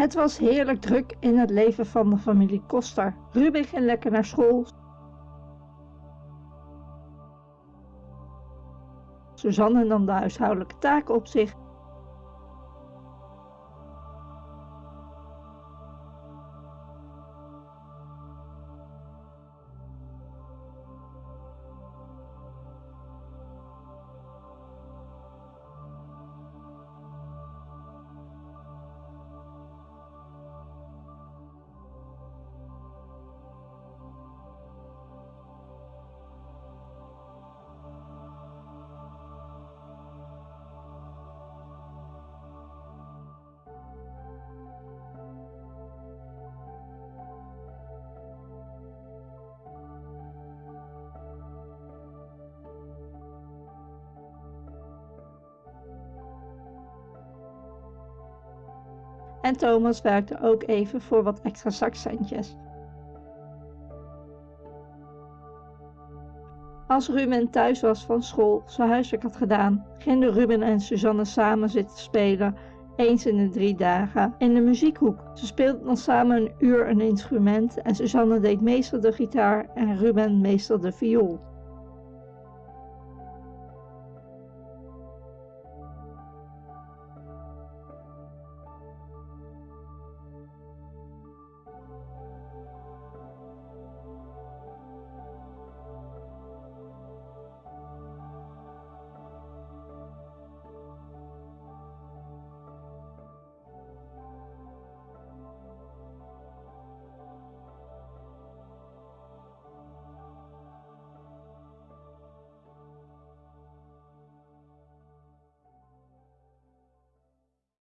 Het was heerlijk druk in het leven van de familie Koster. Ruben ging lekker naar school. Suzanne nam de huishoudelijke taken op zich en Thomas werkte ook even voor wat extra zakcentjes. Als Ruben thuis was van school, zijn huiswerk had gedaan, gingen Ruben en Suzanne samen zitten spelen, eens in de drie dagen, in de muziekhoek. Ze speelden dan samen een uur een instrument en Suzanne deed meestal de gitaar en Ruben meestal de viool.